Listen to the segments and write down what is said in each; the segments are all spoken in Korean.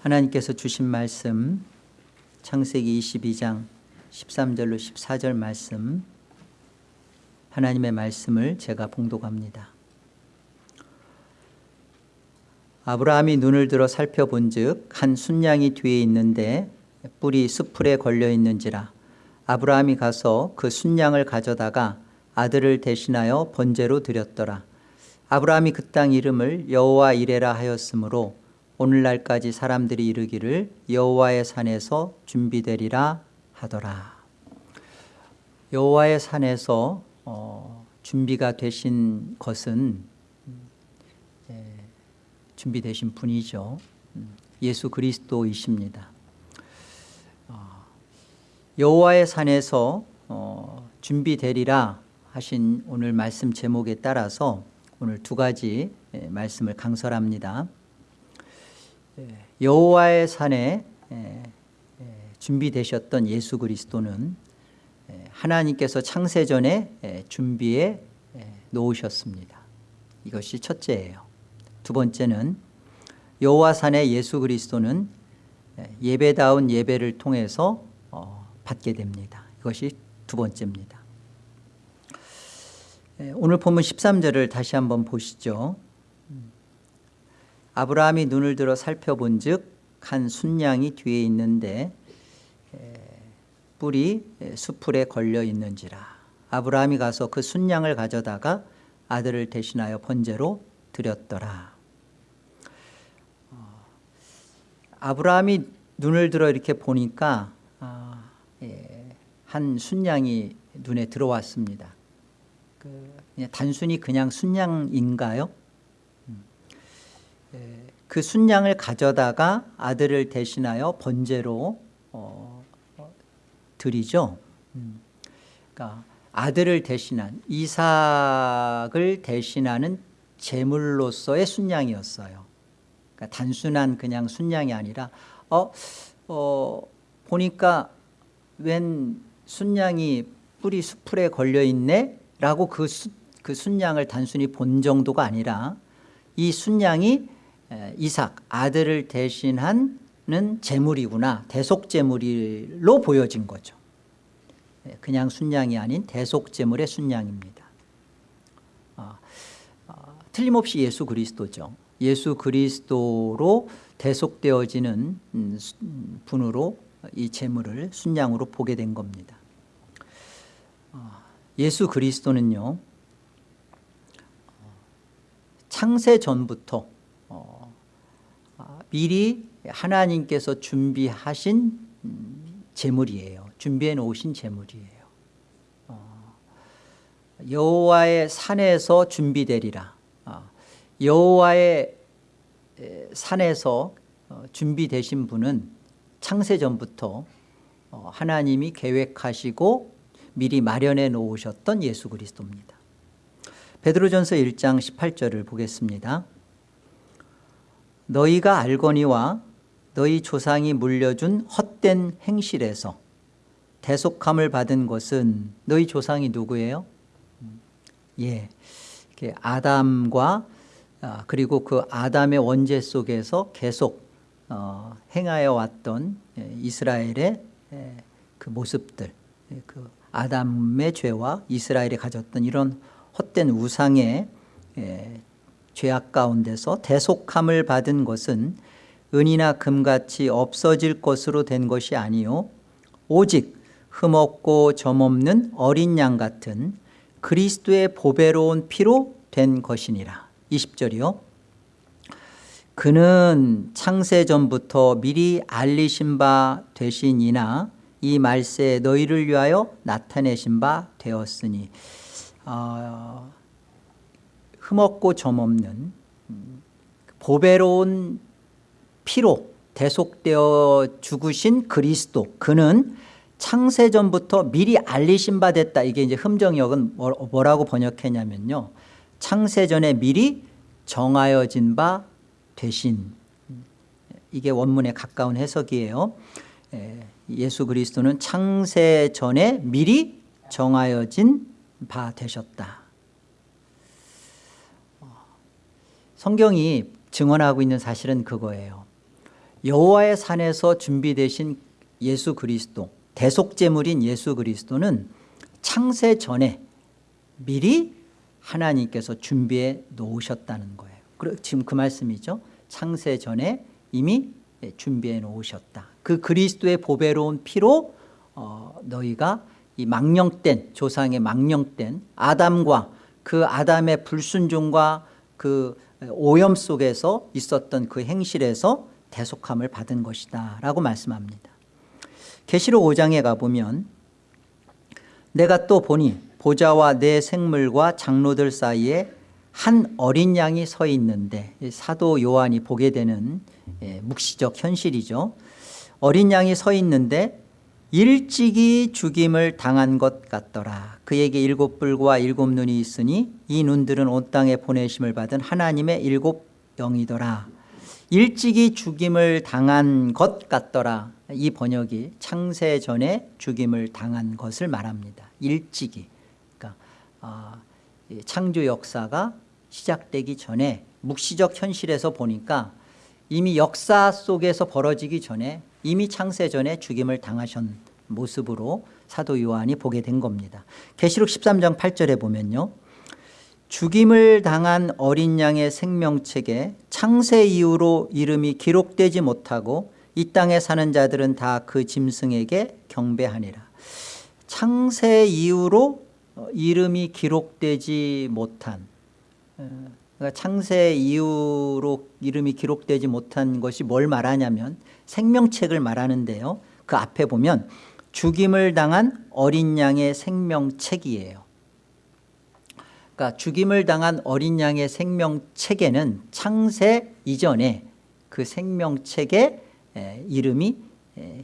하나님께서 주신 말씀 창세기 22장 13절로 14절 말씀 하나님의 말씀을 제가 봉독합니다. 아브라함이 눈을 들어 살펴본 즉한 순양이 뒤에 있는데 뿔이 수풀에 걸려 있는지라 아브라함이 가서 그 순양을 가져다가 아들을 대신하여 번제로 드렸더라. 아브라함이 그 땅 이름을 여호와 이레라 하였으므로 오늘날까지 사람들이 이르기를 여호와의 산에서 준비되리라 하더라. 여호와의 산에서 어, 준비가 되신 것은 예, 준비되신 분이죠. 음, 예수 그리스도이십니다. 어, 여호와의 산에서 어, 준비되리라 하신 오늘 말씀 제목에 따라서 오늘 두 가지 예, 말씀을 강설합니다. 예, 여호와의 산에 예, 준비되셨던 예수 그리스도는 하나님께서 창세전에 준비해 놓으셨습니다. 이것이 첫째예요. 두 번째는 여호와 산의 예수 그리스도는 예배다운 예배를 통해서 어, 받게 됩니다. 이것이 두 번째입니다. 오늘 본문 13절을 다시 한번 보시죠 아브라함이 눈을 들어 살펴본 즉한 순양이 뒤에 있는데 뿔이 수풀에 걸려 있는지라. 아브라함이 가서 그 순양을 가져다가 아들을 대신하여 번제로 드렸더라. 어, 아브라함이 눈을 들어 이렇게 보니까 아, 예, 한 순양이 눈에 들어왔습니다. 그 단순히 그냥 순양인가요? 그 순양을 가져다가 아들을 대신하여 번제로 어, 드리죠. 음. 그러니까 아들을 대신한 이삭을 대신하는 제물로서의 순양이었어요. 그러니까 단순한 그냥 순양이 아니라 어, 어 보니까 웬 순양이 뿌리 수풀에 걸려 있네 라고 그, 수, 그 순양을 단순히 본 정도가 아니라 이 순양이 이삭 아들을 대신하는 제물이구나. 대속제물로 보여진 거죠. 그냥 순양이 아닌 대속제물의 순양입니다. 아, 아, 틀림없이 예수 그리스도죠. 예수 그리스도로 대속되어지는 음, 분으로 이 제물을 순양으로 보게 된 겁니다. 아, 예수 그리스도는요 창세 전부터 미리 하나님께서 준비하신 재물이에요. 준비해 놓으신 재물이에요. 어, 여호와의 산에서 준비되리라. 어, 여호와의 산에서 어, 준비되신 분은 창세전부터 하나님이 계획하시고 미리 마련해 놓으셨던 예수 그리스도입니다. 베드로전서 1장 18절을 보겠습니다. 너희가 알거니와 너희 조상이 물려준 헛된 행실에서 대속함을 받은 것은 너희 조상이 누구예요? 예, 아담과 아, 그리고 그 아담의 원죄 속에서 계속 어, 행하여 왔던 예, 이스라엘의 예, 그 모습들 예, 그 아담의 죄와 이스라엘이 가졌던 이런 헛된 우상의 죄악 가운데서 대속함을 받은 것은 은이나 금같이 없어질 것으로 된 것이 아니요. 오직 흠없고 점없는 어린 양 같은 그리스도의 보배로운 피로 된 것이니라. 20절이요. 그는 창세전부터 미리 알리신 바 되시니나 이 말세에 너희를 위하여 나타내신 바 되었으니. 어, 흠없고 점없는 보배로운 피로 대속되어 죽으신 그리스도 그는 창세전부터 미리 알리신 바 됐다. 이게 이제 흠정역은 뭐라고 번역했냐면요. 창세전에 미리 정하여진 바 되신 이게 원문에 가까운 해석이에요. 예수 그리스도는 창세전에 미리 정하여진 바 되셨다 성경이 증언하고 있는 사실은 그거예요. 여호와의 산에서 준비되신 예수 그리스도 대속제물인 예수 그리스도는 창세 전에 미리 하나님께서 준비해 놓으셨다는 거예요. 지금 그 말씀이죠. 창세 전에 이미 준비해 놓으셨다. 그 그리스도의 보배로운 피로 어, 너희가 이 망령된 조상의 망령된 아담과 그 아담의 불순종과 그 오염 속에서 있었던 그 행실에서 대속함을 받은 것이다 라고 말씀합니다. 계시록 5장에 가보면 내가 또 보니 보좌와 내 생물과 장로들 사이에 한 어린 양이 서 있는데 사도 요한이 보게 되는 예, 묵시적 현실이죠. 어린 양이 서 있는데 일찍이 죽임을 당한 것 같더라. 그에게 일곱 뿔과 일곱 눈이 있으니 이 눈들은 온 땅에 보내심을 받은 하나님의 일곱 영이더라. 일찍이 죽임을 당한 것 같더라. 이 번역이 창세 전에 죽임을 당한 것을 말합니다. 일찍이. 그러니까 어, 창조 역사가 시작되기 전에 묵시적 현실에서 보니까 이미 역사 속에서 벌어지기 전에 이미 창세 전에 죽임을 당하신 모습으로 사도 요한이 보게 된 겁니다. 계시록 13장 8절에 보면요. 죽임을 당한 어린 양의 생명책에 창세 이후로 이름이 기록되지 못하고 이 땅에 사는 자들은 다 그 짐승에게 경배하니라. 창세 이후로 이름이 기록되지 못한 어, 그러니까 창세 이후로 이름이 기록되지 못한 것이 뭘 말하냐면 생명책을 말하는데요. 그 앞에 보면 죽임을 당한 어린 양의 생명책이에요. 그러니까 죽임을 당한 어린 양의 생명책에는 창세 이전에 그 생명책에 이름이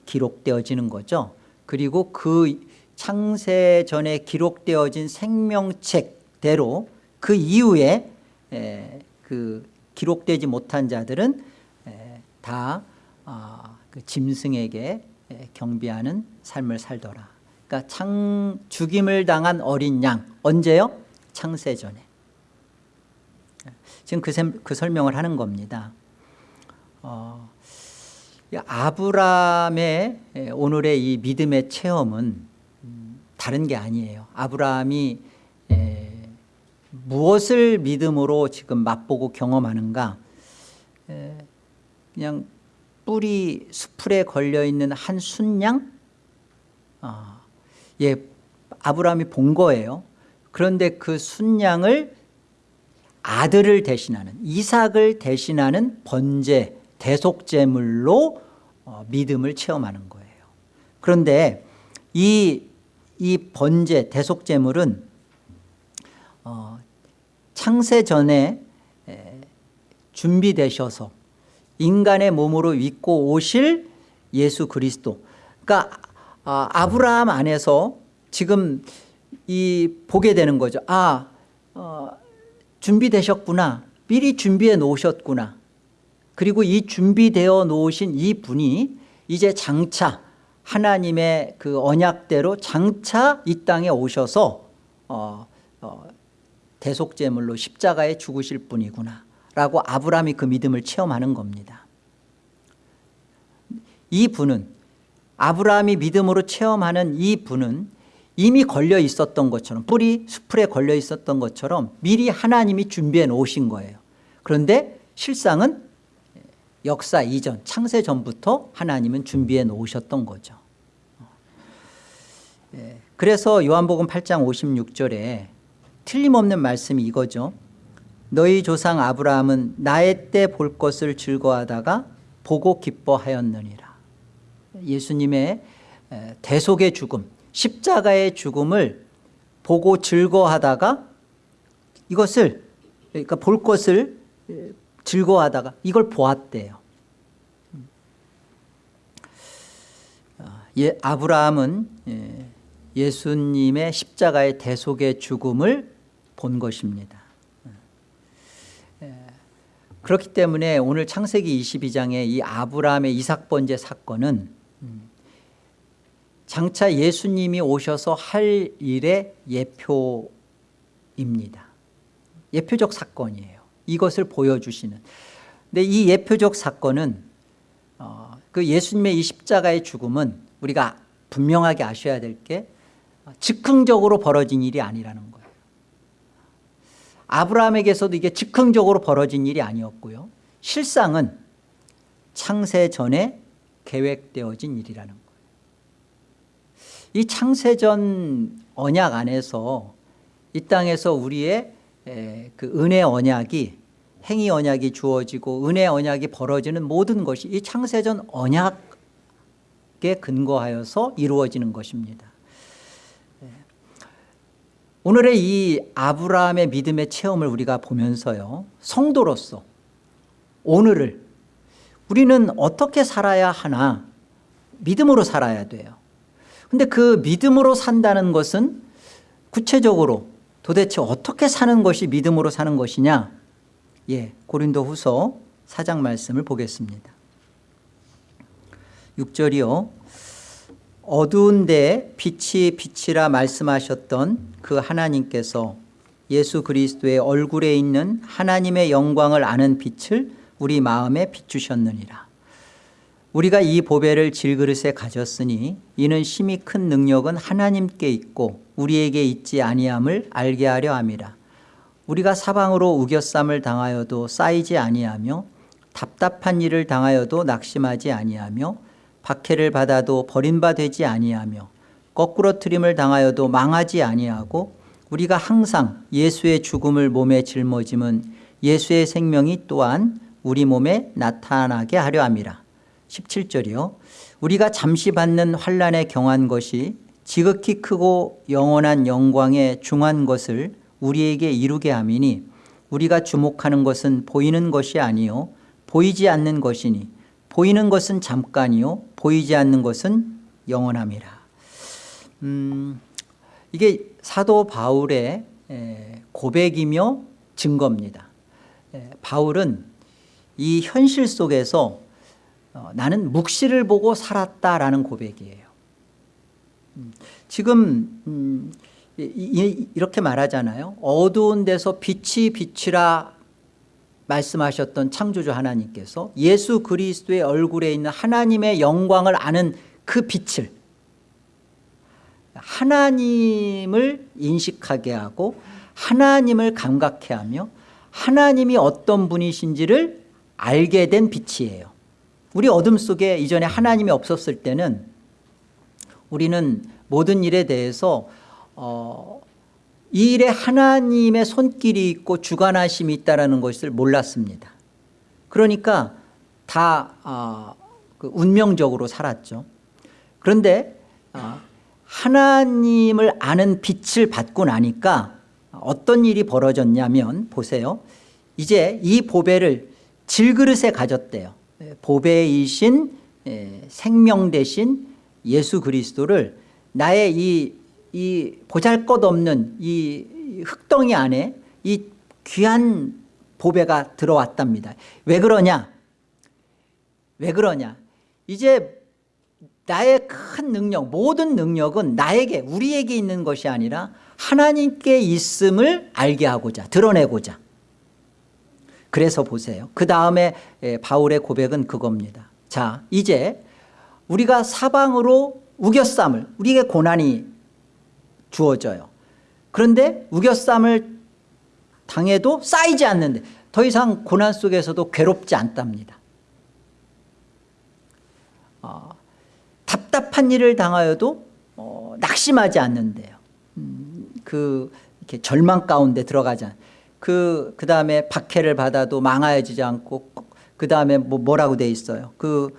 기록되어지는 거죠. 그리고 그 창세 전에 기록되어진 생명책대로 그 이후에 그 기록되지 못한 자들은 다 아, 그 짐승에게 경비하는 삶을 살더라. 그러니까 창, 죽임을 당한 어린 양 언제요? 창세 전에. 지금 그, 그 설명을 하는 겁니다. 어, 아브라함의 오늘의 이 믿음의 체험은 음, 다른 게 아니에요. 아브라함이 무엇을 믿음으로 지금 맛보고 경험하는가 그냥 뿔이 수풀에 걸려있는 한 순양? 어, 예, 아브라함이 본 거예요. 그런데 그 순양을 아들을 대신하는 이삭을 대신하는 번제 대속제물로 어, 믿음을 체험하는 거예요. 그런데 이, 이 번제 대속제물은 어, 창세 전에 준비되셔서 인간의 몸으로 입고 오실 예수 그리스도. 그러니까 아, 아브라함 안에서 지금 이 보게 되는 거죠. 아 어, 준비되셨구나. 미리 준비해 놓으셨구나. 그리고 이 준비되어 놓으신 이 분이 이제 장차 하나님의 그 언약대로 장차 이 땅에 오셔서 어, 어, 대속제물로 십자가에 죽으실 분이구나 라고 아브라함이 그 믿음을 체험하는 겁니다. 이 분은 아브라함이 믿음으로 체험하는 이 분은 이미 걸려 있었던 것처럼 뿌리 수풀에 걸려 있었던 것처럼 미리 하나님이 준비해 놓으신 거예요. 그런데 실상은 역사 이전 창세 전부터 하나님은 준비해 놓으셨던 거죠. 예, 그래서 요한복음 8장 56절에 틀림없는 말씀이 이거죠 너희 조상 아브라함은 나의 때 볼 것을 즐거워하다가 보고 기뻐하였느니라. 예수님의 대속의 죽음 십자가의 죽음을 보고 즐거워하다가 이것을 그러니까 볼 것을 즐거워하다가 이걸 보았대요. 예, 아브라함은 예, 예수님의 십자가의 대속의 죽음을 본 것입니다 그렇기 때문에 오늘 창세기 22장의 이 아브라함의 이삭 번제 사건은 장차 예수님이 오셔서 할 일의 예표입니다. 예표적 사건이에요. 이것을 보여주시는. 근데 이 예표적 사건은 어, 그 예수님의 이 십자가의 죽음은 우리가 분명하게 아셔야 될 게 즉흥적으로 벌어진 일이 아니라는 거예요 아브라함에게서도 이게 즉흥적으로 벌어진 일이 아니었고요 실상은 창세 전에 계획되어진 일이라는 거예요 이 창세 전 언약 안에서 이 땅에서 우리의 에, 그 은혜 언약이 행위 언약이 주어지고 은혜 언약이 벌어지는 모든 것이 이 창세전 언약에 근거하여서 이루어지는 것입니다 예. 오늘의 이 아브라함의 믿음의 체험을 우리가 보면서요 성도로서 오늘을 우리는 어떻게 살아야 하나 믿음으로 살아야 돼요. 근데 그 믿음으로 산다는 것은 구체적으로 도대체 어떻게 사는 것이 믿음으로 사는 것이냐? 예, 고린도 후서 4장 말씀을 보겠습니다. 6절이요 어두운데 빛이 빛이라 말씀하셨던 그 하나님께서 예수 그리스도의 얼굴에 있는 하나님의 영광을 아는 빛을 우리 마음에 비추셨느니라. 우리가 이 보배를 질그릇에 가졌으니 이는 심히 큰 능력은 하나님께 있고 우리에게 있지 아니함을 알게 하려 함이라. 우리가 사방으로 우겨쌈을 당하여도 쌓이지 아니하며 답답한 일을 당하여도 낙심하지 아니하며 박해를 받아도 버림받지 아니하며 거꾸로 트림을 당하여도 망하지 아니하고 우리가 항상 예수의 죽음을 몸에 짊어짐은 예수의 생명이 또한 우리 몸에 나타나게 하려 함이라. 17절이요. 우리가 잠시 받는 환란에 경한 것이 지극히 크고 영원한 영광에 중한 것을 우리에게 이루게 함이니 우리가 주목하는 것은 보이는 것이 아니요 보이지 않는 것이니 보이는 것은 잠깐이요 보이지 않는 것은 영원함이라. 음, 이게 사도 바울의 고백이며 증거입니다. 바울은 이 현실 속에서 어, 나는 묵시를 보고 살았다라는 고백이에요. 음, 지금 음, 이렇게 말하잖아요. 어두운 데서 빛이 빛이라 말씀하셨던 창조주 하나님께서 예수 그리스도의 얼굴에 있는 하나님의 영광을 아는 그 빛을 하나님을 인식하게 하고 하나님을 감각해 하며 하나님이 어떤 분이신지를 알게 된 빛이에요. 우리 어둠 속에 이전에 하나님이 없었을 때는 우리는 모든 일에 대해서 어, 이 일에 하나님의 손길이 있고 주관하심이 있다는 것을 몰랐습니다. 그러니까 다 어, 그 운명적으로 살았죠. 그런데 어, 하나님을 아는 빛을 받고 나니까 어떤 일이 벌어졌냐면 보세요. 이제 이 보배를 질그릇에 가졌대요. 보배이신 생명 대신 예수 그리스도를 나의 이, 이 보잘것없는 이 흙덩이 안에 이 귀한 보배가 들어왔답니다. 왜 그러냐? 왜 그러냐? 이제 나의 큰 능력 모든 능력은 나에게 우리에게 있는 것이 아니라 하나님께 있음을 알게 하고자 드러내고자. 그래서 보세요. 그 다음에 바울의 고백은 그겁니다. 자 이제 우리가 사방으로 우겨쌈을 우리에게 고난이 주어져요. 그런데 우겨쌈을 당해도 쌓이지 않는데 더 이상 고난 속에서도 괴롭지 않답니다. 어, 답답한 일을 당하여도 어, 낙심하지 않는데요. 음, 그 이렇게 절망 가운데 들어가지 않 그, 그 다음에 박해를 받아도 망하여지지 않고 그 다음에 뭐 뭐라고 돼 있어요? 그,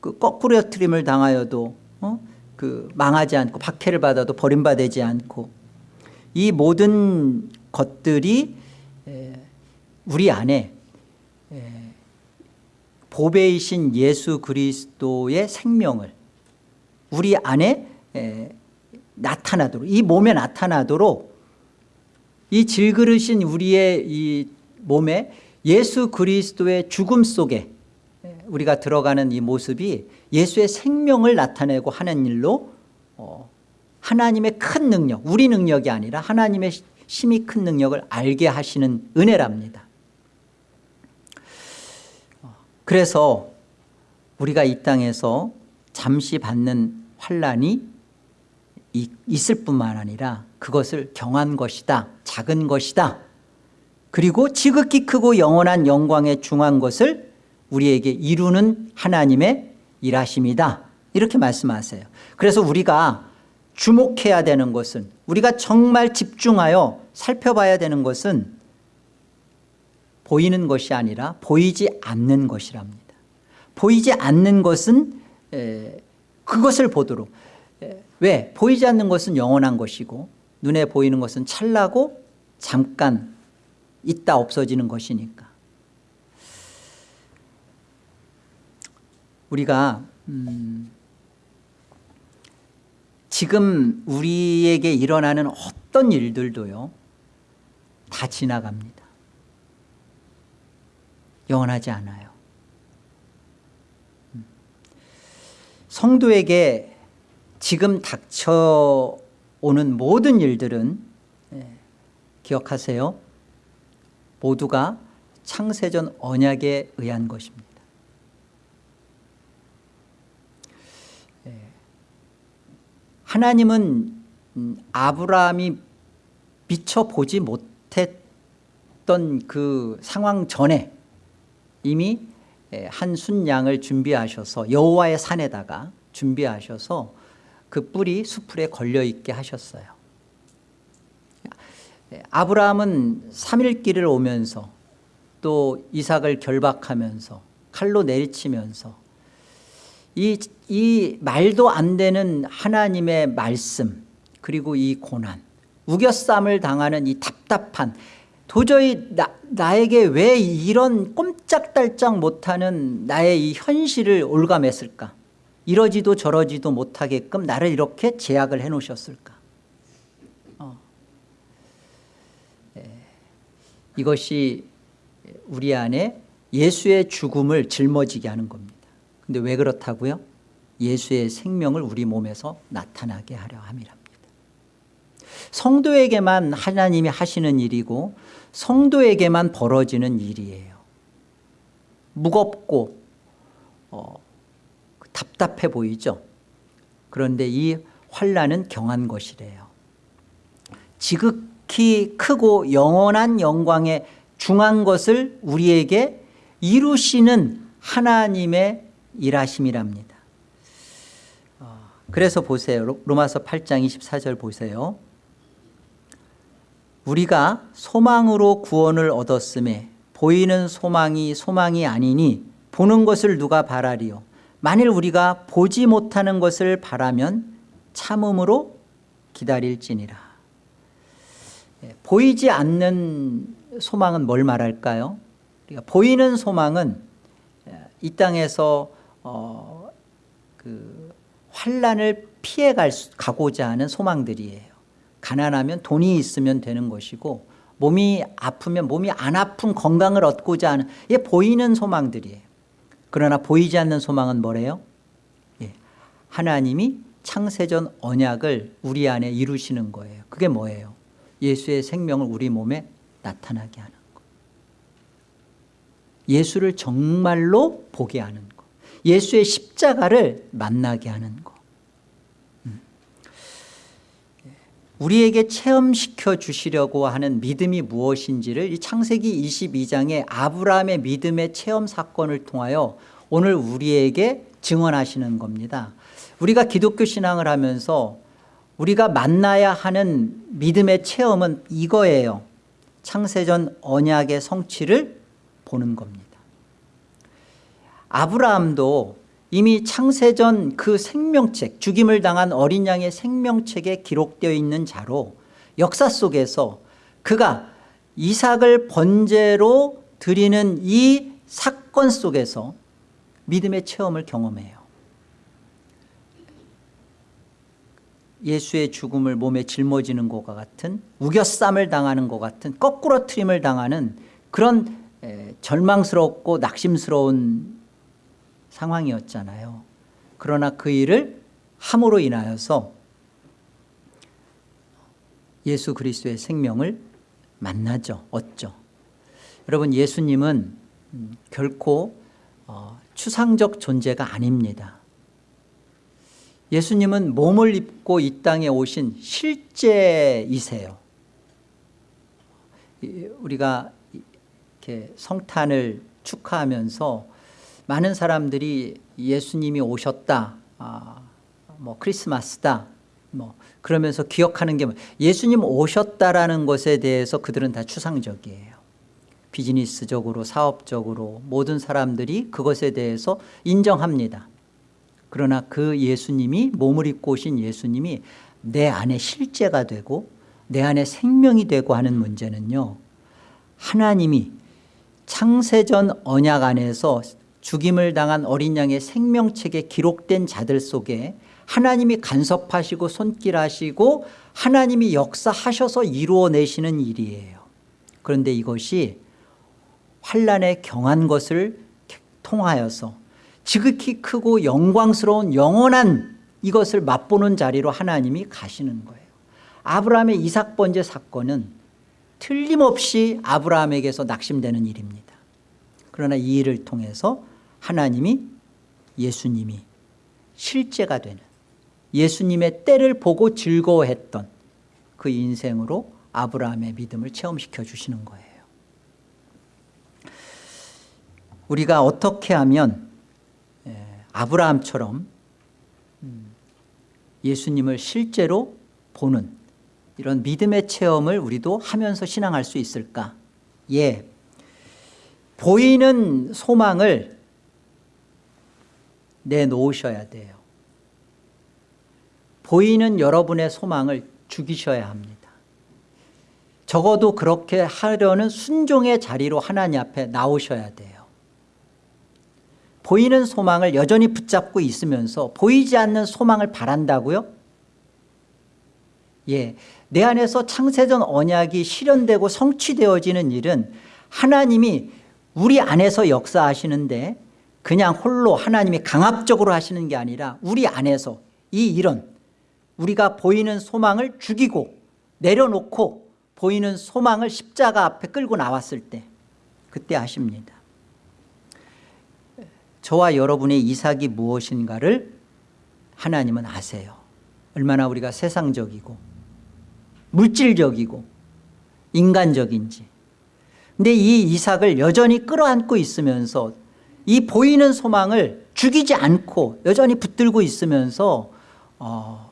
그 거꾸로 트림을 당하여도 어? 그 망하지 않고 박해를 받아도 버림받지 않고 이 모든 것들이 우리 안에 보배이신 예수 그리스도의 생명을 우리 안에 나타나도록 이 몸에 나타나도록 이 질그릇인 우리의 이 몸에 예수 그리스도의 죽음 속에 우리가 들어가는 이 모습이 예수의 생명을 나타내고 하는 일로 어, 하나님의 큰 능력 우리 능력이 아니라 하나님의 심히 큰 능력을 알게 하시는 은혜랍니다. 어, 그래서 우리가 이 땅에서 잠시 받는 환란이 있을 뿐만 아니라 그것을 경한 것이다 작은 것이다. 그리고 지극히 크고 영원한 영광에 중한 것을 우리에게 이루는 하나님의 일하심이다. 이렇게 말씀하세요. 그래서 우리가 주목해야 되는 것은 우리가 정말 집중하여 살펴봐야 되는 것은 보이는 것이 아니라 보이지 않는 것이랍니다. 보이지 않는 것은 그것을 보도록. 왜? 보이지 않는 것은 영원한 것이고 눈에 보이는 것은 찰나고 잠깐 있다 없어지는 것이니까 우리가 음 지금 우리에게 일어나는 어떤 일들도요 다 지나갑니다. 영원하지 않아요. 음. 성도에게 지금 닥쳐오는 모든 일들은 예, 기억하세요. 모두가 창세전 언약에 의한 것입니다 하나님은 음, 아브라함이 미처 보지 못했던 그 상황 전에 이미 한 순양을 준비하셔서 여호와의 산에다가 준비하셔서 그 뿔이 수풀에 걸려있게 하셨어요. 아브라함은 3일 길을 오면서 또 이삭을 결박하면서 칼로 내리치면서 이, 이 말도 안 되는 하나님의 말씀 그리고 이 고난 우겨쌈을 당하는 이 답답한 도저히 나, 나에게 왜 이런 꼼짝달짝 못하는 나의 이 현실을 올감했을까 이러지도 저러지도 못하게끔 나를 이렇게 제약을 해놓으셨을까 어. 예. 이것이 우리 안에 예수의 죽음을 짊어지게 하는 겁니다 근데 왜 그렇다고요? 예수의 생명을 우리 몸에서 나타나게 하려 함이랍니다. 성도에게만 하나님이 하시는 일이고 성도에게만 벌어지는 일이에요. 무겁고 어, 답답해 보이죠? 그런데 이 환란은 경한 것이래요. 지극히 크고 영원한 영광에 중한 것을 우리에게 이루시는 하나님의 일하심이랍니다. 어, 그래서 보세요. 로마서 8장 24절 보세요. 우리가 소망으로 구원을 얻었음에 보이는 소망이 소망이 아니니 보는 것을 누가 바라리요? 만일 우리가 보지 못하는 것을 바라면 참음으로 기다릴지니라. 예, 보이지 않는 소망은 뭘 말할까요? 그러니까 보이는 소망은 예, 이 땅에서 어, 그 환란을 피해 갈 수, 가고자 하는 소망들이에요. 가난하면 돈이 있으면 되는 것이고 몸이 아프면 몸이 안 아픈 건강을 얻고자 하는 예, 보이는 소망들이에요. 그러나 보이지 않는 소망은 뭐래요? 예, 하나님이 창세전 언약을 우리 안에 이루시는 거예요. 그게 뭐예요? 예수의 생명을 우리 몸에 나타나게 하는 거. 예수를 정말로 보게 하는 거 예수의 십자가를 만나게 하는 거. 음. 우리에게 체험시켜 주시려고 하는 믿음이 무엇인지를 이 창세기 22장의 아브라함의 믿음의 체험 사건을 통하여 오늘 우리에게 증언하시는 겁니다. 우리가 기독교 신앙을 하면서 우리가 만나야 하는 믿음의 체험은 이거예요. 창세전 언약의 성취를 보는 겁니다 아브라함도 이미 창세전 그 생명책 죽임을 당한 어린 양의 생명책에 기록되어 있는 자로 역사 속에서 그가 이삭을 번제로 드리는 이 사건 속에서 믿음의 체험을 경험해요. 예수의 죽음을 몸에 짊어지는 것과 같은 우겨쌈을 당하는 것 같은 거꾸로 트림을 당하는 그런 절망스럽고 낙심스러운 상황이었잖아요. 그러나 그 일을 함으로 인하여서 예수 그리스도의 생명을 만나죠 얻죠. 여러분 예수님은 음, 결코 어, 추상적 존재가 아닙니다. 예수님은 몸을 입고 이 땅에 오신 실제이세요. 우리가 이렇게 성탄을 축하하면서 많은 사람들이 예수님이 오셨다 아, 뭐 크리스마스다 뭐 그러면서 기억하는 게 뭐, 예수님 오셨다라는 것에 대해서 그들은 다 추상적이에요. 비즈니스적으로 사업적으로 모든 사람들이 그것에 대해서 인정합니다. 그러나 그 예수님이 몸을 입고 오신 예수님이 내 안에 실제가 되고 내 안에 생명이 되고 하는 문제는요 하나님이 창세전 언약 안에서 죽임을 당한 어린 양의 생명책에 기록된 자들 속에 하나님이 간섭하시고 손길하시고 하나님이 역사하셔서 이루어내시는 일이에요. 그런데 이것이 환란에 경한 것을 통하여서 지극히 크고 영광스러운 영원한 이것을 맛보는 자리로 하나님이 가시는 거예요. 아브라함의 이삭 번제 사건은 틀림없이 아브라함에게서 낙심되는 일입니다. 그러나 이 일을 통해서 하나님이 예수님이 실제가 되는 예수님의 때를 보고 즐거워했던 그 인생으로 아브라함의 믿음을 체험시켜 주시는 거예요. 우리가 어떻게 하면 예, 아브라함처럼 음, 예수님을 실제로 보는 이런 믿음의 체험을 우리도 하면서 신앙할 수 있을까? 예, 보이는 소망을 내놓으셔야 돼요. 보이는 여러분의 소망을 죽이셔야 합니다. 적어도 그렇게 하려는 순종의 자리로 하나님 앞에 나오셔야 돼요. 보이는 소망을 여전히 붙잡고 있으면서 보이지 않는 소망을 바란다고요? 예, 내 안에서 창세전 언약이 실현되고 성취되어지는 일은 하나님이 우리 안에서 역사하시는데 그냥 홀로 하나님이 강압적으로 하시는 게 아니라 우리 안에서 이 일은 우리가 보이는 소망을 죽이고 내려놓고 보이는 소망을 십자가 앞에 끌고 나왔을 때 그때 하십니다. 저와 여러분의 이삭이 무엇인가를 하나님은 아세요. 얼마나 우리가 세상적이고 물질적이고 인간적인지. 근데 이 이삭을 여전히 끌어안고 있으면서 이 보이는 소망을 죽이지 않고 여전히 붙들고 있으면서 어,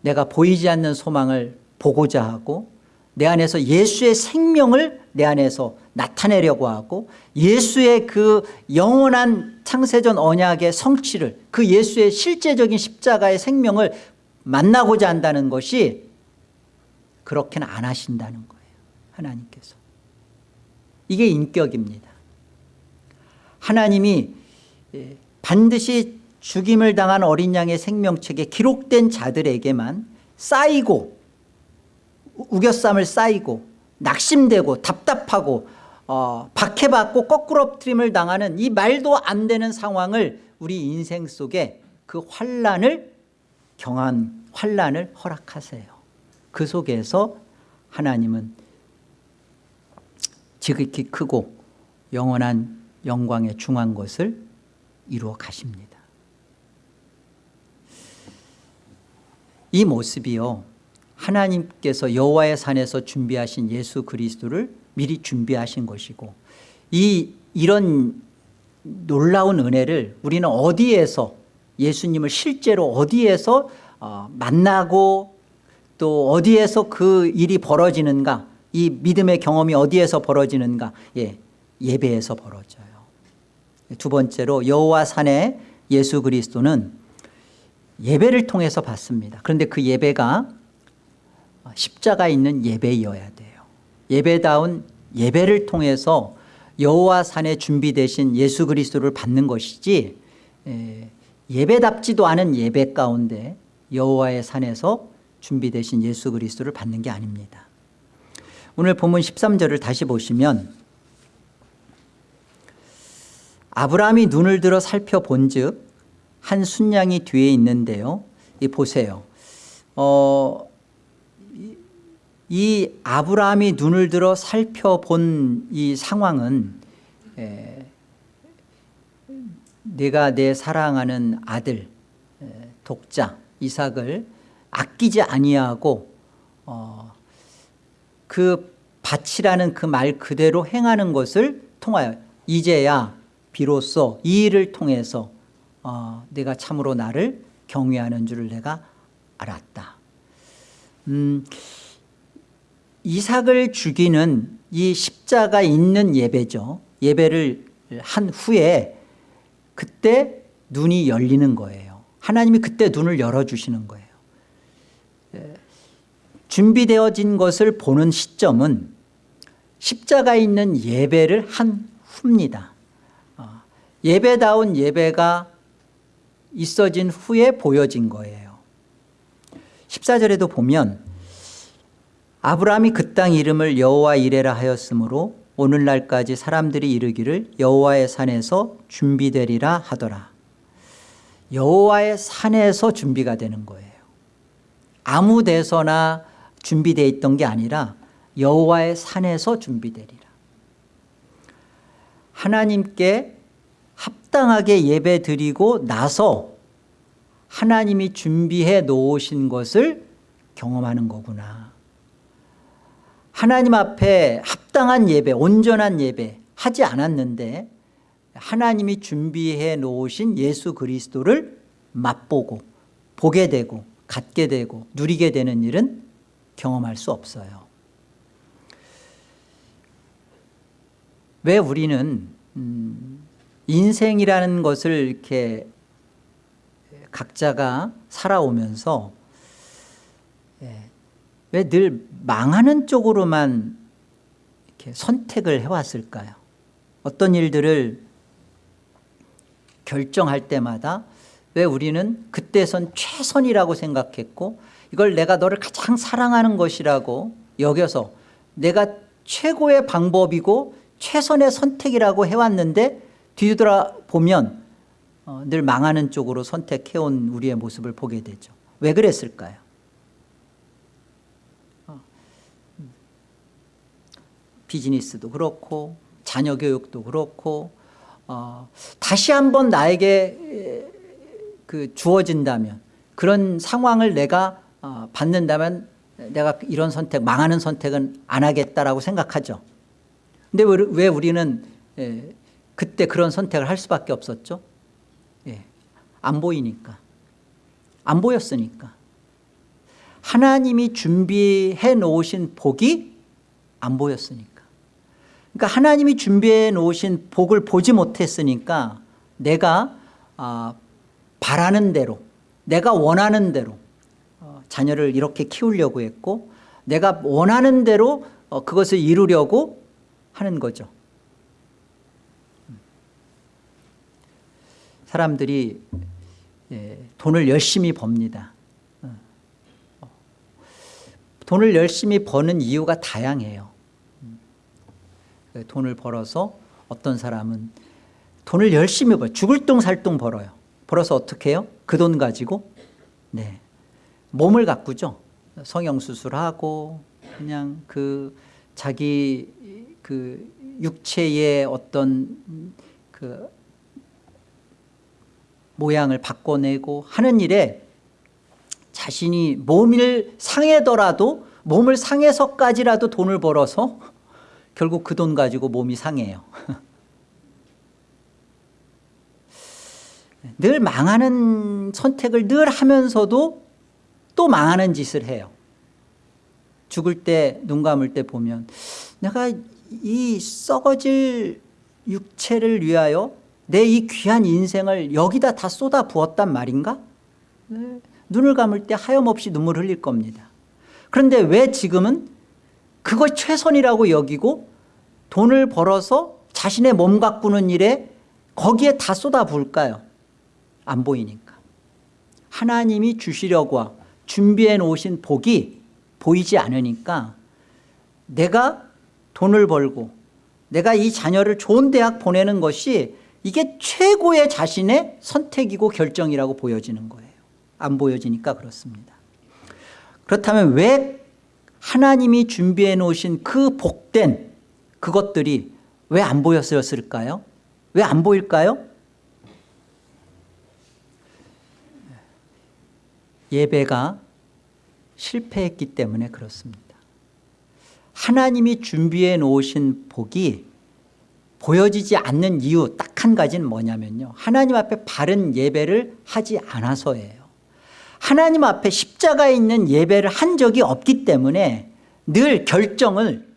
내가 보이지 않는 소망을 보고자 하고 내 안에서 예수의 생명을 내 안에서 나타내려고 하고 예수의 그 영원한 창세전 언약의 성취를 그 예수의 실제적인 십자가의 생명을 만나고자 한다는 것이 그렇게는 안 하신다는 거예요. 하나님께서. 이게 인격입니다 하나님이 예, 반드시 죽임을 당한 어린 양의 생명책에 기록된 자들에게만 쌓이고 우겨쌈을 쌓이고 낙심되고 답답하고 어, 박해받고 거꾸로 트림을 당하는 이 말도 안 되는 상황을 우리 인생 속에 그 환란을 경한 환란을 허락하세요. 그 속에서 하나님은 지극히 크고 영원한 영광에 중한 것을 이루어 가십니다. 이 모습이요 하나님께서 여호와의 산에서 준비하신 예수 그리스도를 미리 준비하신 것이고 이 이런 놀라운 은혜를 우리는 어디에서 예수님을 실제로 어디에서 어, 만나고 또 어디에서 그 일이 벌어지는가 이 믿음의 경험이 어디에서 벌어지는가 예, 예배에서 벌어져요 두 번째로 여호와 산에 예수 그리스도는 예배를 통해서 받습니다. 그런데 그 예배가 십자가 있는 예배이어야 돼요. 예배다운 예배를 통해서 여호와 산에 준비되신 예수 그리스도를 받는 것이지 예배답지도 않은 예배 가운데 여호와의 산에서 준비되신 예수 그리스도를 받는 게 아닙니다. 오늘 본문 13절을 다시 보시면 아브라함이 눈을 들어 살펴본 즉 한 순양이 뒤에 있는데요. 이 보세요. 어, 이 아브라함이 눈을 들어 살펴본 이 상황은 에, 내가 내 사랑하는 아들 에, 독자 이삭을 아끼지 아니하고 어, 그 밭이라는 그 말 그대로 행하는 것을 통하여 이제야 비로소 이 일을 통해서 어, 내가 참으로 나를 경외하는 줄을 내가 알았다. 음, 이삭을 죽이는 이 십자가 있는 예배죠. 예배를 한 후에 그때 눈이 열리는 거예요. 하나님이 그때 눈을 열어주시는 거예요. 예, 준비되어진 것을 보는 시점은 십자가 있는 예배를 한 후입니다. 어, 예배다운 예배가 있어진 후에 보여진 거예요. 14절에도 보면 아브라함이 그 땅 이름을 여호와 이레라 하였으므로 오늘날까지 사람들이 이르기를 여호와의 산에서 준비되리라 하더라. 여호와의 산에서 준비가 되는 거예요. 아무 데서나 준비되어 있던 게 아니라 여호와의 산에서 준비되리라. 하나님께 합당하게 예배 드리고 나서 하나님이 준비해 놓으신 것을 경험하는 거구나. 하나님 앞에 합당한 예배 온전한 예배 하지 않았는데 하나님이 준비해 놓으신 예수 그리스도를 맛보고 보게 되고 갖게 되고 누리게 되는 일은 경험할 수 없어요. 왜 우리는 음, 인생이라는 것을 이렇게 각자가 살아오면서 예, 왜늘 망하는 쪽으로만 이렇게 선택을 해왔을까요? 어떤 일들을 결정할 때마다 왜 우리는 그때선 최선이라고 생각했고 이걸 내가 너를 가장 사랑하는 것이라고 여겨서 내가 최고의 방법이고 최선의 선택이라고 해왔는데 뒤돌아 보면 어, 늘 망하는 쪽으로 선택해온 우리의 모습을 보게 되죠. 왜 그랬을까요? 어, 비즈니스도 그렇고 자녀 교육도 그렇고 어, 다시 한번 나에게 그 주어진다면 그런 상황을 내가 어, 받는다면 내가 이런 선택 망하는 선택은 안 하겠다라고 생각하죠. 근데 왜 우리는 예, 그때 그런 선택을 할 수밖에 없었죠. 예, 안 보이니까. 안 보였으니까. 하나님이 준비해 놓으신 복이 안 보였으니까. 그러니까 하나님이 준비해 놓으신 복을 보지 못했으니까 내가 아, 바라는 대로 내가 원하는 대로 어, 자녀를 이렇게 키우려고 했고 내가 원하는 대로 어, 그것을 이루려고 하는 거죠 사람들이 예, 돈을 열심히 법니다 어. 돈을 열심히 버는 이유가 다양해요 음. 돈을 벌어서 어떤 사람은 돈을 열심히 벌어요 죽을 똥살똥 벌어요 벌어서 어떻게 해요? 그 돈 가지고 네 몸을 가꾸죠 성형수술하고 그냥 그 자기 그 육체의 어떤 그 모양을 바꿔내고 하는 일에 자신이 몸을 상해더라도 몸을 상해서까지라도 돈을 벌어서 결국 그 돈 가지고 몸이 상해요. 늘 망하는 선택을 늘 하면서도 또 망하는 짓을 해요. 죽을 때 눈 감을 때 보면 내가 이 썩어질 육체를 위하여 내 이 귀한 인생을 여기다 다 쏟아 부었단 말인가? 네. 눈을 감을 때 하염없이 눈물 흘릴 겁니다 그런데 왜 지금은 그것 최선이라고 여기고 돈을 벌어서 자신의 몸 가꾸는 일에 거기에 다 쏟아 부을까요? 안 보이니까 하나님이 주시려고 준비해 놓으신 복이 보이지 않으니까 내가 돈을 벌고 내가 이 자녀를 좋은 대학 보내는 것이 이게 최고의 자신의 선택이고 결정이라고 보여지는 거예요 안 보여지니까 그렇습니다 그렇다면 왜 하나님이 준비해 놓으신 그 복된 그것들이 왜 안 보였을까요? 왜 안 보일까요? 예배가 실패했기 때문에 그렇습니다 하나님이 준비해 놓으신 복이 보여지지 않는 이유 딱 한 가지는 뭐냐면요. 하나님 앞에 바른 예배를 하지 않아서예요. 하나님 앞에 십자가에 있는 예배를 한 적이 없기 때문에 늘 결정을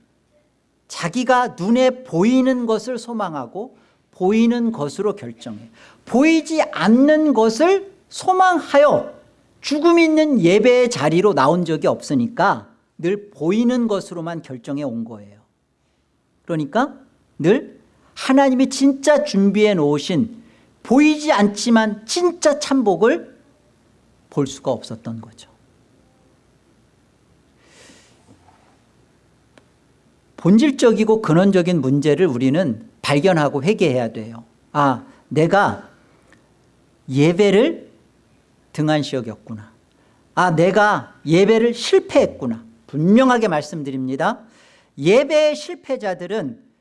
자기가 눈에 보이는 것을 소망하고 보이는 것으로 결정해. 보이지 않는 것을 소망하여 죽음 있는 예배의 자리로 나온 적이 없으니까 늘 보이는 것으로만 결정해 온 거예요. 그러니까 늘 하나님이 진짜 준비해 놓으신 보이지 않지만 진짜 참복을 볼 수가 없었던 거죠. 본질적이고 근원적인 문제를 우리는 발견하고 회개해야 돼요. 아 내가 예배를 등한시 여겼구나. 아 내가 예배를 실패했구나. 분명하게 말씀드립니다. 예배의 실패자들은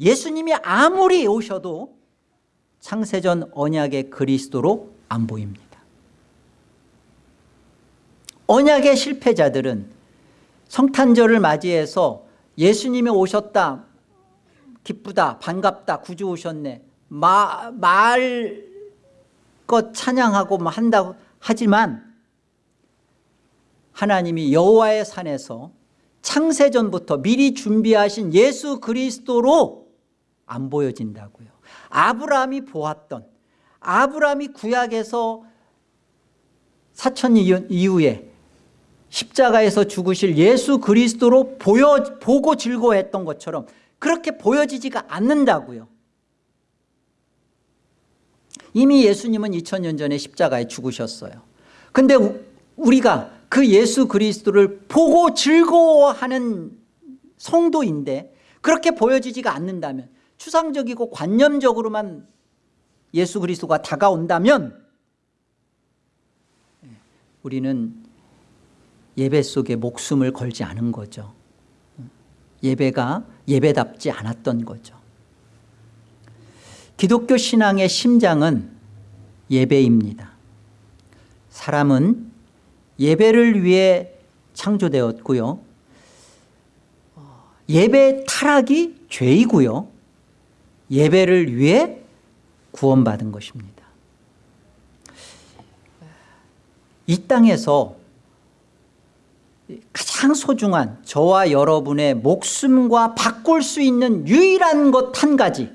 예수님이 아무리 오셔도 창세전 언약의 그리스도로 안 보입니다. 언약의 실패자들은 성탄절을 맞이해서 예수님이 오셨다 기쁘다 반갑다 구주 오셨네 마, 말것 찬양하고 뭐 한다고 하지만 하나님이 여호와의 산에서 창세전부터 미리 준비하신 예수 그리스도로 안 보여진다고요. 아브라함이 보았던 아브라함이 구약에서 사천 이후에 십자가에서 죽으실 예수 그리스도로 보여, 보고 즐거워했던 것처럼 그렇게 보여지지가 않는다고요. 이미 예수님은 2000년 전에 십자가에 죽으셨어요. 근데 우리가 그 예수 그리스도를 보고 즐거워하는 성도인데 그렇게 보여지지가 않는다면 추상적이고 관념적으로만 예수 그리스도가 다가온다면 우리는 예배 속에 목숨을 걸지 않은 거죠. 예배가 예배답지 않았던 거죠. 기독교 신앙의 심장은 예배입니다. 사람은 예배를 위해 창조되었고요. 예배 타락이 죄이고요 예배를 위해 구원받은 것입니다 이 땅에서 가장 소중한 저와 여러분의 목숨과 바꿀 수 있는 유일한 것 한 가지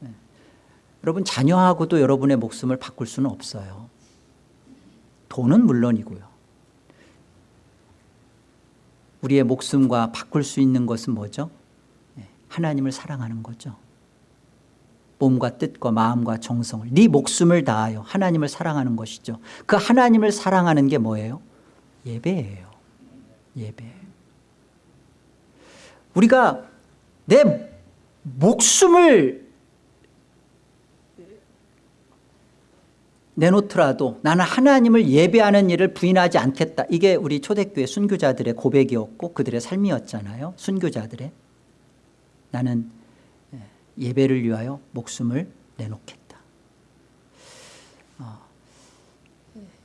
네. 여러분 자녀하고도 여러분의 목숨을 바꿀 수는 없어요 돈은 물론이고요 우리의 목숨과 바꿀 수 있는 것은 뭐죠? 네. 하나님을 사랑하는 거죠 몸과 뜻과 마음과 정성을 네 목숨을 다하여 하나님을 사랑하는 것이죠 그 하나님을 사랑하는 게 뭐예요? 예배예요. 예배. 우리가 내 목숨을 내놓더라도 나는 하나님을 예배하는 일을 부인하지 않겠다. 이게 우리 초대교회 순교자들의 고백이었고 그들의 삶이었잖아요. 순교자들의. 나는 예배를 위하여 목숨을 내놓겠다. 어,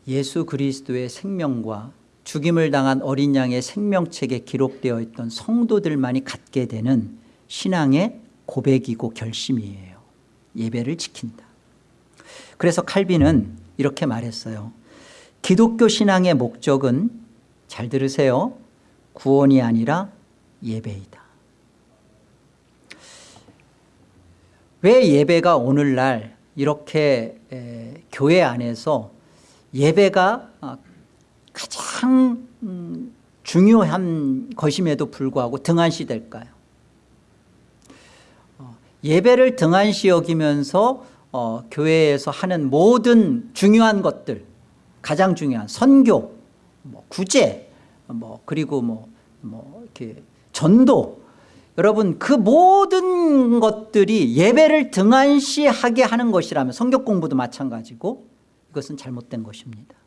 예수 그리스도의 생명과 죽임을 당한 어린 양의 생명책에 기록되어 있던 성도들만이 갖게 되는 신앙의 고백이고 결심이에요. 예배를 지킨다. 그래서 칼빈은 이렇게 말했어요. 기독교 신앙의 목적은 잘 들으세요. 구원이 아니라 예배이다 왜 예배가 오늘날 이렇게 교회 안에서 예배가 가장 음, 중요한 것임에도 불구하고 등한시 될까요? 어, 예배를 등한시 여기면서 어, 교회에서 하는 모든 중요한 것들 가장 중요한 선교, 뭐 구제, 뭐 그리고 뭐, 뭐 이렇게 전도 여러분 그 모든 것들이 예배를 등한시하게 하는 것이라면 성격 공부도 마찬가지고 이것은 잘못된 것입니다.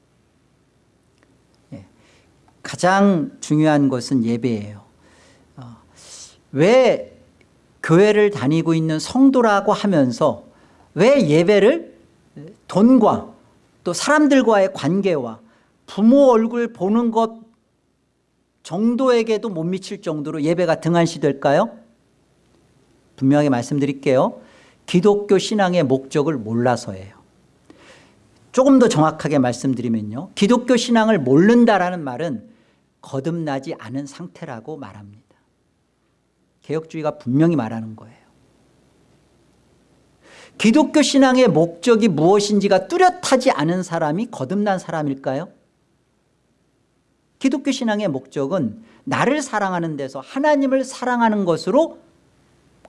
가장 중요한 것은 예배예요 어, 왜 교회를 다니고 있는 성도라고 하면서 왜 예배를 돈과 또 사람들과의 관계와 부모 얼굴 보는 것 정도에게도 못 미칠 정도로 예배가 등한시될까요? 분명히 말씀드릴게요. 기독교 신앙의 목적을 몰라서예요. 조금 더 정확하게 말씀드리면요. 기독교 신앙을 모른다라는 말은 거듭나지 않은 상태라고 말합니다. 개혁주의가 분명히 말하는 거예요. 기독교 신앙의 목적이 무엇인지가 뚜렷하지 않은 사람이 거듭난 사람일까요? 기독교 신앙의 목적은 나를 사랑하는 데서 하나님을 사랑하는 것으로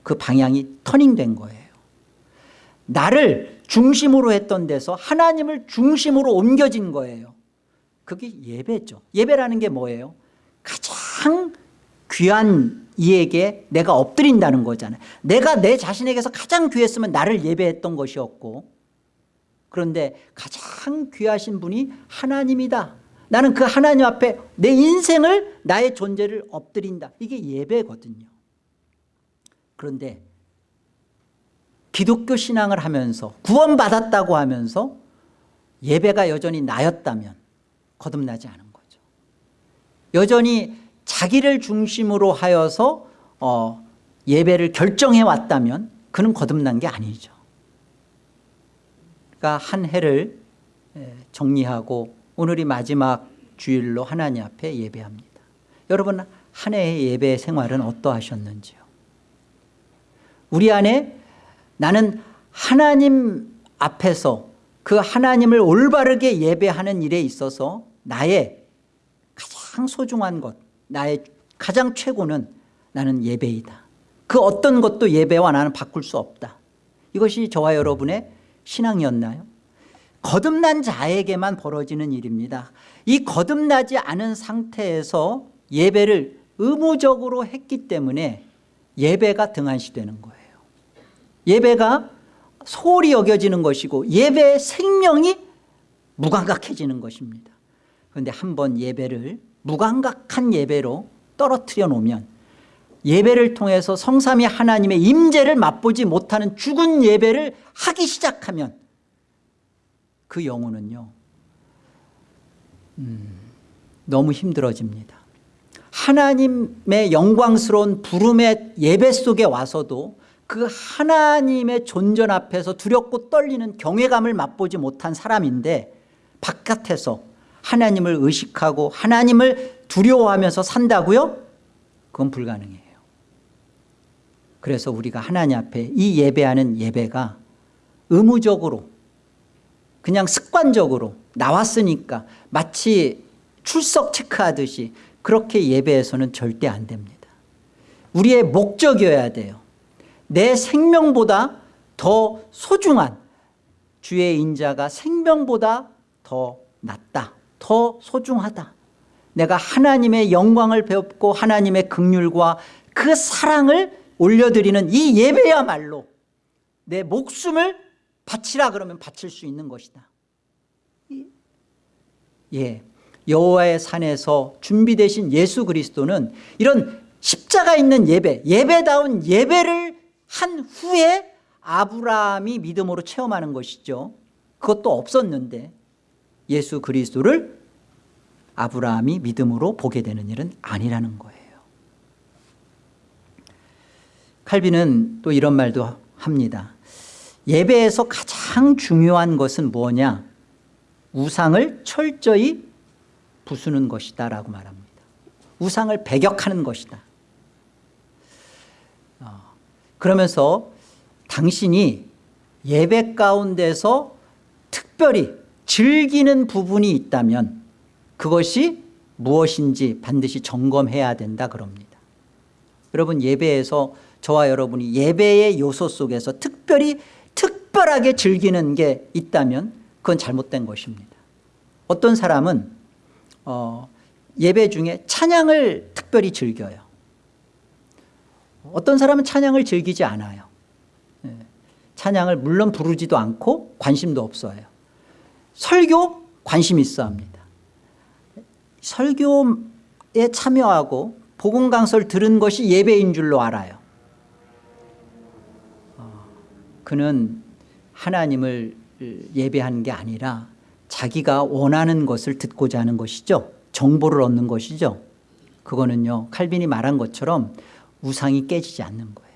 그 방향이 터닝된 거예요. 나를 중심으로 했던 데서 하나님을 중심으로 옮겨진 거예요. 그게 예배죠. 예배라는 게 뭐예요? 가장 귀한 이에게 내가 엎드린다는 거잖아요. 내가 내 자신에게서 가장 귀했으면 나를 예배했던 것이었고 그런데 가장 귀하신 분이 하나님이다. 나는 그 하나님 앞에 내 인생을 나의 존재를 엎드린다. 이게 예배거든요. 그런데 기독교 신앙을 하면서 구원받았다고 하면서 예배가 여전히 나였다면 거듭나지 않은 거죠. 여전히 자기를 중심으로 하여서 어, 예배를 결정해 왔다면 그는 거듭난 게 아니죠. 그러니까 한 해를 정리하고 오늘이 마지막 주일로 하나님 앞에 예배합니다. 여러분 한 해의 예배 생활은 어떠하셨는지요? 우리 안에 나는 하나님 앞에서 그 하나님을 올바르게 예배하는 일에 있어서 나의 가장 소중한 것 나의 가장 최고는 나는 예배이다 그 어떤 것도 예배와 나는 바꿀 수 없다 이것이 저와 여러분의 신앙이었나요? 거듭난 자에게만 벌어지는 일입니다. 이 거듭나지 않은 상태에서 예배를 의무적으로 했기 때문에 예배가 등한시되는 거예요. 예배가 소홀히 여겨지는 것이고 예배의 생명이 무감각해지는 것입니다. 그런데 한번 예배를 무감각한 예배로 떨어뜨려 놓으면 예배를 통해서 성삼위 하나님의 임재를 맛보지 못하는 죽은 예배를 하기 시작하면 그 영혼은요 음, 너무 힘들어집니다 하나님의 영광스러운 부름의 예배 속에 와서도 그 하나님의 존전 앞에서 두렵고 떨리는 경외감을 맛보지 못한 사람인데 바깥에서 하나님을 의식하고 하나님을 두려워하면서 산다고요? 그건 불가능해요 그래서 우리가 하나님 앞에 이 예배하는 예배가 의무적으로 그냥 습관적으로 나왔으니까 마치 출석 체크하듯이 그렇게 예배해서는 절대 안 됩니다. 우리의 목적이어야 돼요. 내 생명보다 더 소중한 주의 인자가 생명보다 더 낫다 더 소중하다. 내가 하나님의 영광을 배웠고 하나님의 극률과 그 사랑을 올려드리는 이 예배야말로 내 목숨을 바치라 그러면 바칠 수 있는 것이다. 예, 여호와의 산에서 준비되신 예수 그리스도는 이런 십자가 있는 예배 예배다운 예배를 한 후에 아브라함이 믿음으로 체험하는 것이죠. 그것도 없었는데 예수 그리스도를 아브라함이 믿음으로 보게 되는 일은 아니라는 거예요. 칼빈은 또 이런 말도 합니다 예배에서 가장 중요한 것은 뭐냐? 우상을 철저히 부수는 것이다 라고 말합니다. 우상을 배격하는 것이다. 그러면서 당신이 예배 가운데서 특별히 즐기는 부분이 있다면 그것이 무엇인지 반드시 점검해야 된다 그럽니다. 여러분 예배에서 저와 여러분이 예배의 요소 속에서 특별히 특별하게 즐기는 게 있다면 그건 잘못된 것입니다. 어떤 사람은 어, 예배 중에 찬양을 특별히 즐겨요. 어떤 사람은 찬양을 즐기지 않아요. 예. 찬양을 물론 부르지도 않고 관심도 없어요. 설교 관심 있어 합니다. 설교에 참여하고 복음 강설 들은 것이 예배인 줄로 알아요. 어, 그는 하나님을 예배하는 게 아니라 자기가 원하는 것을 듣고자 하는 것이죠. 정보를 얻는 것이죠. 그거는요 칼빈이 말한 것처럼 우상이 깨지지 않는 거예요.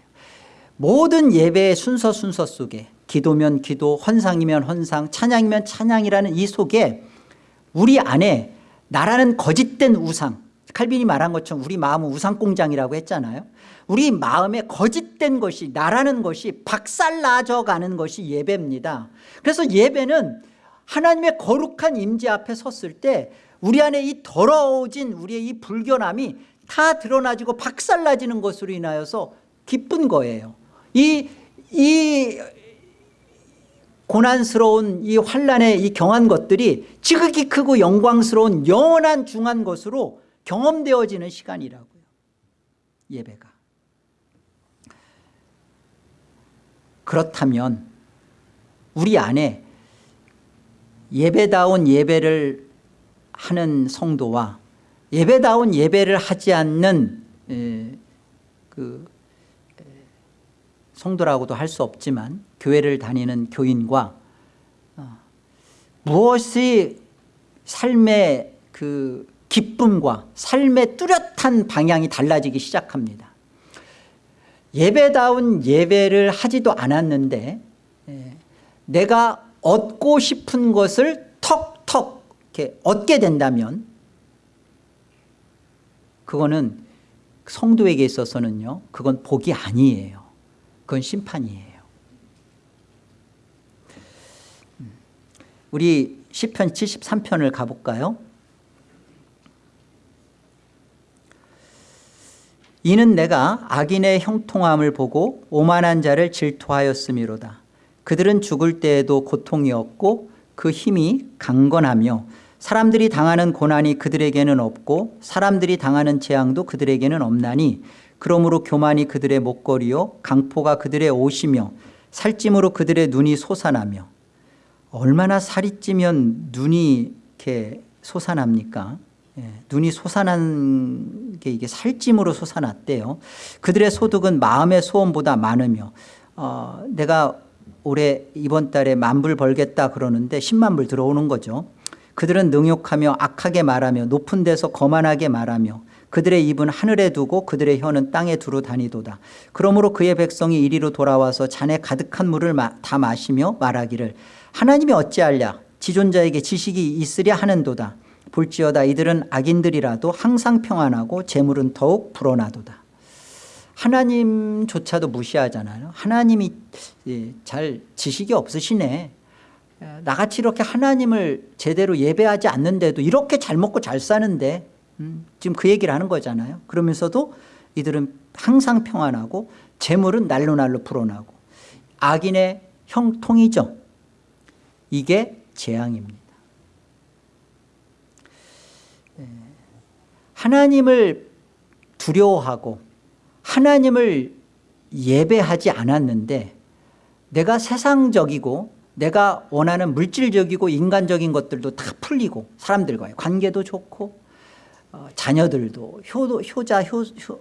모든 예배의 순서 순서 속에 기도면 기도 헌상이면 헌상 찬양이면 찬양이라는 이 속에 우리 안에 나라는 거짓된 우상 칼빈이 말한 것처럼 우리 마음은 우상공장이라고 했잖아요. 우리 마음에 거짓된 것이 나라는 것이 박살나져 가는 것이 예배입니다. 그래서 예배는 하나님의 거룩한 임재 앞에 섰을 때 우리 안에 이 더러워진 우리의 이 불견함이 다 드러나지고 박살나지는 것으로 인하여서 기쁜 거예요. 이, 이 고난스러운 이 환란의 이 경한 것들이 지극히 크고 영광스러운 영원한 중한 것으로 경험되어지는 시간이라고요 예배가. 그렇다면 우리 안에 예배다운 예배를 하는 성도와 예배다운 예배를 하지 않는 에, 그 에, 성도라고도 할 수 없지만 교회를 다니는 교인과 어, 무엇이 삶의 그 기쁨과 삶의 뚜렷한 방향이 달라지기 시작합니다. 예배다운 예배를 하지도 않았는데 에, 내가 얻고 싶은 것을 턱턱 이렇게 얻게 된다면 그거는 성도에게 있어서는요 그건 복이 아니에요. 그건 심판이에요. 음. 우리 시편 73편을 가볼까요 이는 내가 악인의 형통함을 보고 오만한 자를 질투하였음이로다. 그들은 죽을 때에도 고통이 없고 그 힘이 강건하며 사람들이 당하는 고난이 그들에게는 없고 사람들이 당하는 재앙도 그들에게는 없나니 그러므로 교만이 그들의 목걸이요 강포가 그들의 옷이며 살찜으로 그들의 눈이 솟아나며. 얼마나 살이 찌면 눈이 이렇게 솟아납니까? 예, 눈이 솟아난 게 이게 살찜으로 솟아났대요. 그들의 소득은 마음의 소원보다 많으며 어, 내가 올해 이번 달에 만불 벌겠다 그러는데 10만 불 들어오는 거죠. 그들은 능욕하며 악하게 말하며 높은 데서 거만하게 말하며 그들의 입은 하늘에 두고 그들의 혀는 땅에 두루 다니도다. 그러므로 그의 백성이 이리로 돌아와서 잔에 가득한 물을 다 마시며 말하기를 하나님이 어찌하랴? 지존자에게 지식이 있으랴 하는도다 볼지어다. 이들은 악인들이라도 항상 평안하고 재물은 더욱 불어나도다. 하나님조차도 무시하잖아요. 하나님이 예, 잘 지식이 없으시네. 나같이 이렇게 하나님을 제대로 예배하지 않는데도 이렇게 잘 먹고 잘 사는데 음, 지금 그 얘기를 하는 거잖아요. 그러면서도 이들은 항상 평안하고 재물은 날로 날로 불어나고 악인의 형통이죠. 이게 재앙입니다 예. 하나님을 두려워하고 하나님을 예배하지 않았는데 내가 세상적이고 내가 원하는 물질적이고 인간적인 것들도 다 풀리고 사람들과의 관계도 좋고 어, 자녀들도 효도, 효자 효, 효,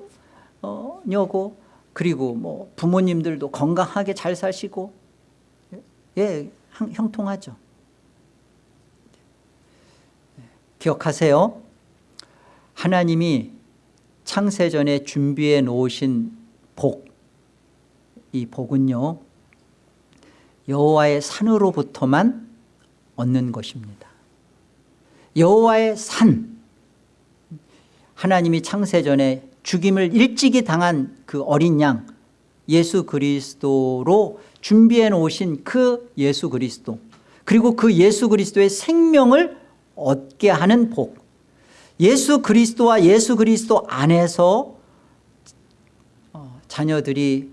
어, 녀고 그리고 뭐 부모님들도 건강하게 잘 사시고 예 형통하죠. 기억하세요 하나님이 창세전에 준비해 놓으신 복, 이 복은요 여호와의 산으로부터만 얻는 것입니다. 여호와의 산. 하나님이 창세전에 죽임을 일찍이 당한 그 어린 양 예수 그리스도로 준비해 놓으신 그 예수 그리스도 그리고 그 예수 그리스도의 생명을 얻게 하는 복 예수 그리스도와 예수 그리스도 안에서 어, 자녀들이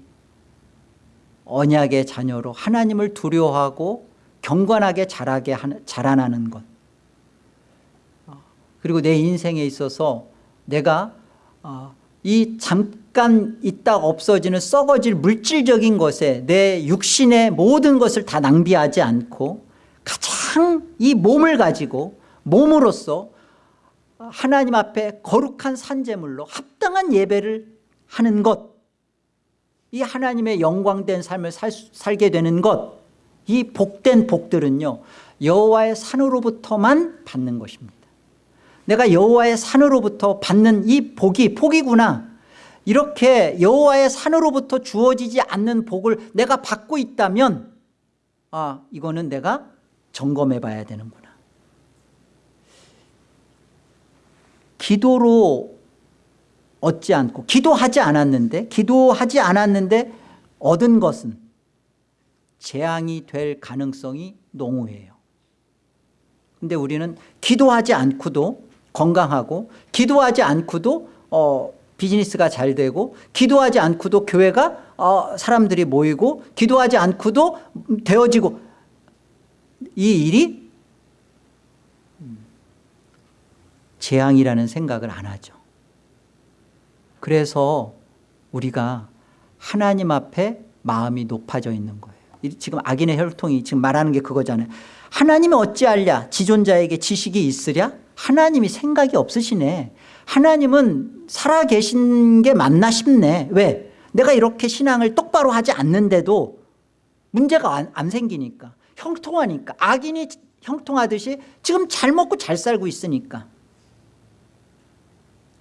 언약의 자녀로 하나님을 두려워하고 경건하게 자라게 자라나는 것. 어, 그리고 내 인생에 있어서 내가 어, 이 잠깐 있다 없어지는 썩어질 물질적인 것에 내 육신의 모든 것을 다 낭비하지 않고 가장 이 몸을 가지고 몸으로서 하나님 앞에 거룩한 산재물로 합당한 예배를 하는 것. 이 하나님의 영광된 삶을 살, 살게 되는 것. 이 복된 복들은요 여호와의 산으로부터만 받는 것입니다. 내가 여호와의 산으로부터 받는 이 복이 복이구나. 이렇게 여호와의 산으로부터 주어지지 않는 복을 내가 받고 있다면 아 이거는 내가 점검해 봐야 되는구나 기도로 얻지 않고 기도하지 않았는데 기도하지 않았는데 얻은 것은 재앙이 될 가능성이 농후해요. 근데 우리는 기도하지 않고도 건강하고 기도하지 않고도 어, 비즈니스가 잘 되고 기도하지 않고도 교회가 어, 사람들이 모이고 기도하지 않고도 되어지고 이 일이 재앙이라는 생각을 안 하죠. 그래서 우리가 하나님 앞에 마음이 높아져 있는 거예요. 지금 악인의 혈통이 지금 말하는 게 그거잖아요. 하나님이 어찌하랴? 지존자에게 지식이 있으랴? 하나님이 생각이 없으시네. 하나님은 살아계신 게 맞나 싶네. 왜? 내가 이렇게 신앙을 똑바로 하지 않는데도 문제가 안, 안 생기니까. 형통하니까. 악인이 형통하듯이 지금 잘 먹고 잘 살고 있으니까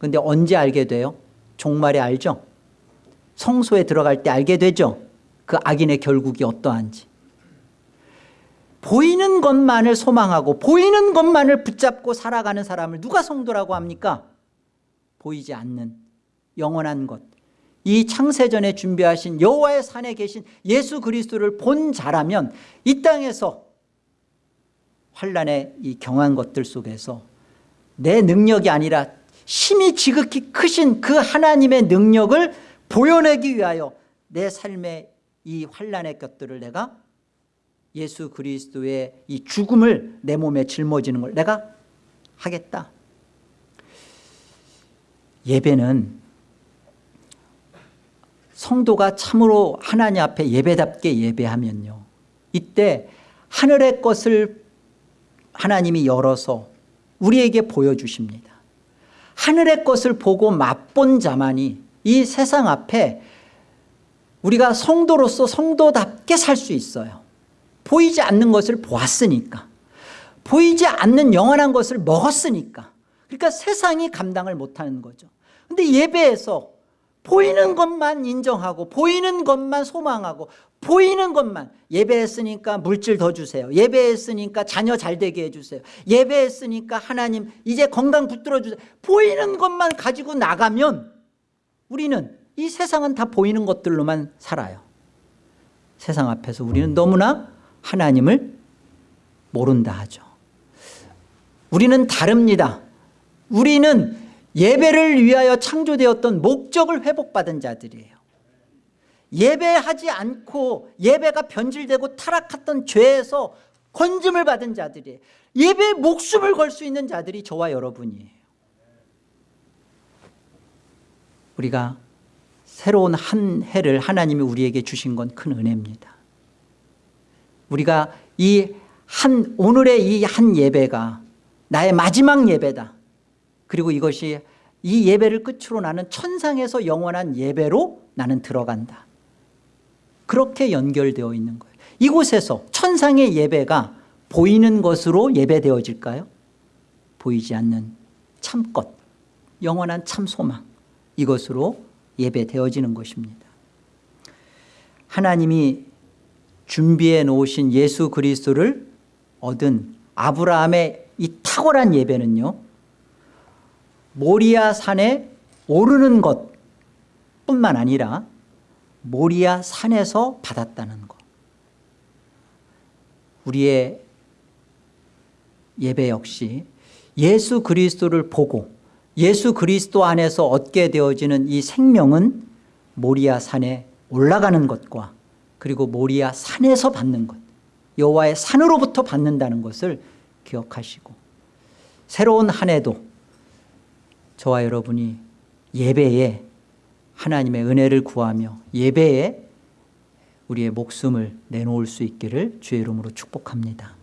근데 언제 알게 돼요? 종말에 알죠? 성소에 들어갈 때 알게 되죠? 그 악인의 결국이 어떠한지 보이는 것만을 소망하고 보이는 것만을 붙잡고 살아가는 사람을 누가 성도라고 합니까? 보이지 않는 영원한 것. 이 창세전에 준비하신 여호와의 산에 계신 예수 그리스도를 본 자라면 이 땅에서 환란의 이 경한 것들 속에서 내 능력이 아니라 힘이 지극히 크신 그 하나님의 능력을 보여내기 위하여 내 삶의 이 환란의 것들을 내가 예수 그리스도의 이 죽음을 내 몸에 짊어지는 걸 내가 하겠다. 예배는 성도가 참으로 하나님 앞에 예배답게 예배하면요. 이때 하늘의 것을 하나님이 열어서 우리에게 보여주십니다 하늘의 것을 보고 맛본 자만이 이 세상 앞에 우리가 성도로서 성도답게 살 수 있어요. 보이지 않는 것을 보았으니까. 보이지 않는 영원한 것을 먹었으니까. 그러니까 세상이 감당을 못하는 거죠. 근데 예배에서 보이는 것만 인정하고 보이는 것만 소망하고 보이는 것만 예배했으니까 물질 더 주세요. 예배했으니까 자녀 잘 되게 해주세요. 예배했으니까 하나님 이제 건강 붙들어 주세요. 보이는 것만 가지고 나가면 우리는 이 세상은 다 보이는 것들로만 살아요. 세상 앞에서 우리는 너무나 하나님을 모른다 하죠. 우리는 다릅니다. 우리는 예배를 위하여 창조되었던 목적을 회복받은 자들이에요. 예배하지 않고 예배가 변질되고 타락했던 죄에서 건짐을 받은 자들이에요. 예배에 목숨을 걸 수 있는 자들이 저와 여러분이에요. 우리가 새로운 한 해를 하나님이 우리에게 주신 건 큰 은혜입니다. 우리가 이 한 오늘의 이 한 예배가 나의 마지막 예배다 그리고 이것이 이 예배를 끝으로 나는 천상에서 영원한 예배로 나는 들어간다. 그렇게 연결되어 있는 거예요. 이곳에서 천상의 예배가 보이는 것으로 예배되어질까요? 보이지 않는 참것 영원한 참소망 이것으로 예배되어지는 것입니다. 하나님이 준비해 놓으신 예수 그리스도를 얻은 아브라함의 이 탁월한 예배는요 모리아 산에 오르는 것 뿐만 아니라 모리아 산에서 받았다는 것. 우리의 예배 역시 예수 그리스도를 보고 예수 그리스도 안에서 얻게 되어지는 이 생명은 모리아 산에 올라가는 것과 그리고 모리아 산에서 받는 것 여호와의 산으로부터 받는다는 것을 기억하시고 새로운 한 해도 저와 여러분이 예배에 하나님의 은혜를 구하며 예배에 우리의 목숨을 내놓을 수 있기를 주의 이름으로 축복합니다.